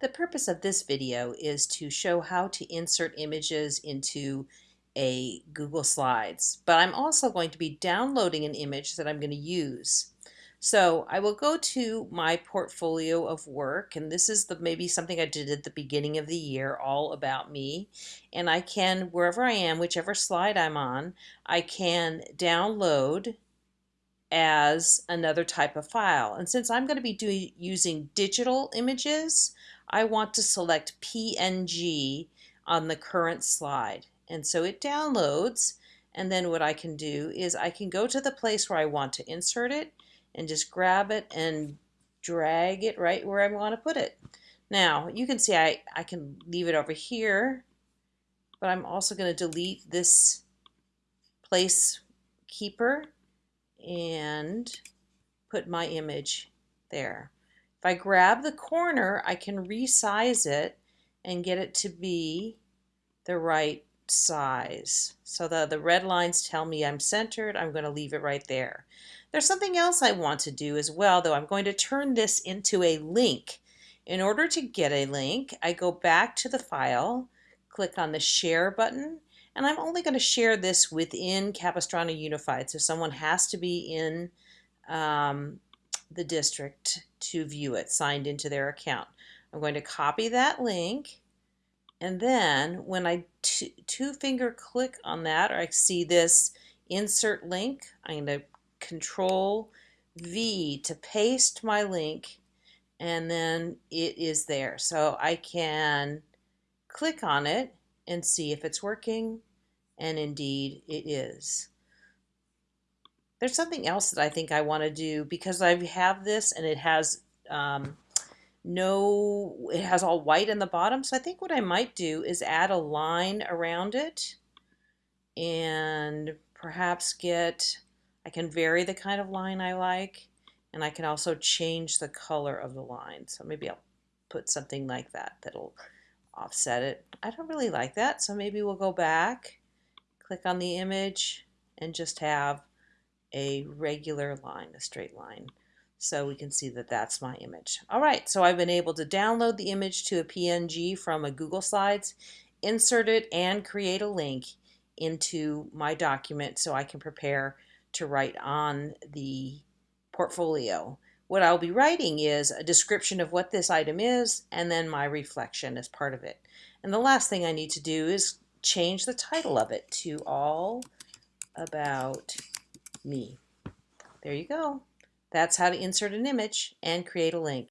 The purpose of this video is to show how to insert images into a Google Slides, but I'm also going to be downloading an image that I'm going to use. So I will go to my portfolio of work, and this is the maybe something I did at the beginning of the year, all about me. And I can, wherever I am, whichever slide I'm on, I can download as another type of file. And since I'm going to be doing using digital images, I want to select PNG on the current slide. And so it downloads and then what I can do is I can go to the place where I want to insert it and just grab it and drag it right where I want to put it. Now you can see I, I can leave it over here but I'm also going to delete this place keeper and put my image there. If I grab the corner, I can resize it and get it to be the right size. So the, the red lines tell me I'm centered. I'm going to leave it right there. There's something else I want to do as well, though. I'm going to turn this into a link. In order to get a link, I go back to the file, click on the share button, and I'm only going to share this within Capistrano Unified. So someone has to be in um, the district to view it, signed into their account. I'm going to copy that link and then when I two finger click on that or I see this insert link, I'm going to control V to paste my link and then it is there. So I can click on it and see if it's working and indeed it is. There's something else that I think I want to do because I have this and it has um, no, it has all white in the bottom. So I think what I might do is add a line around it and perhaps get, I can vary the kind of line I like and I can also change the color of the line. So maybe I'll put something like that that'll offset it. I don't really like that, so maybe we'll go back, click on the image, and just have a regular line, a straight line. So we can see that that's my image. All right, so I've been able to download the image to a PNG from a Google Slides, insert it, and create a link into my document so I can prepare to write on the portfolio. What I'll be writing is a description of what this item is and then my reflection as part of it. And the last thing I need to do is change the title of it to All About Me. There you go. That's how to insert an image and create a link.